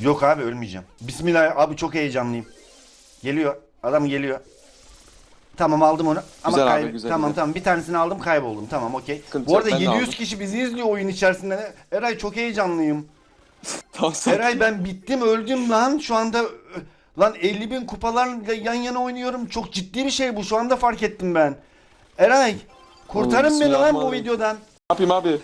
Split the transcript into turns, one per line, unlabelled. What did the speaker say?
Yok abi ölmeyeceğim. Bismillah abi çok heyecanlıyım. Geliyor. Adam geliyor. Tamam aldım onu. Ama
Güzel abi, güzel,
tamam
güzel.
tamam bir tanesini aldım kayboldum. Tamam okey.
Sıkıntı
Bu
yok,
arada
ben de
700
aldım.
kişi bizi izliyor oyun içerisinde. Eray çok heyecanlıyım.
Tamam sen.
Eray ben bittim öldüm lan. Şu anda lan 50 bin kupalarla yan yana oynuyorum. Çok ciddi bir şey bu. Şu anda fark ettim ben. Eray kurtarın beni lan bu
Bismillahirrahmanirrahim.
videodan.
Ne yapayım abi?